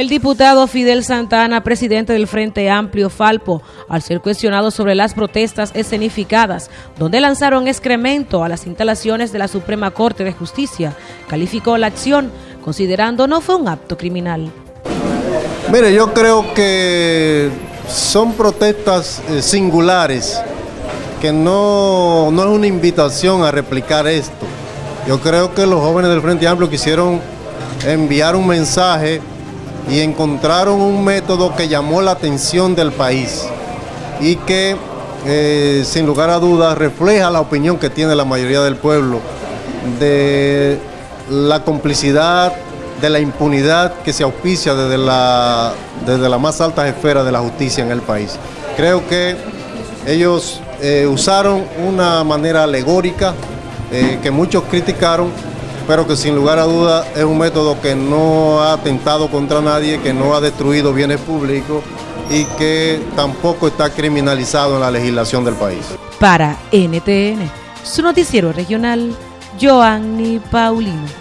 El diputado Fidel Santana, presidente del Frente Amplio Falpo, al ser cuestionado sobre las protestas escenificadas, donde lanzaron excremento a las instalaciones de la Suprema Corte de Justicia, calificó la acción, considerando no fue un acto criminal. Mire, yo creo que son protestas eh, singulares, que no, no es una invitación a replicar esto. Yo creo que los jóvenes del Frente Amplio quisieron enviar un mensaje y encontraron un método que llamó la atención del país y que eh, sin lugar a dudas refleja la opinión que tiene la mayoría del pueblo de la complicidad, de la impunidad que se auspicia desde la, desde más alta esfera de la justicia en el país. Creo que ellos eh, usaron una manera alegórica eh, que muchos criticaron pero que sin lugar a dudas es un método que no ha atentado contra nadie, que no ha destruido bienes públicos y que tampoco está criminalizado en la legislación del país. Para NTN, su noticiero regional, Joanny Paulino.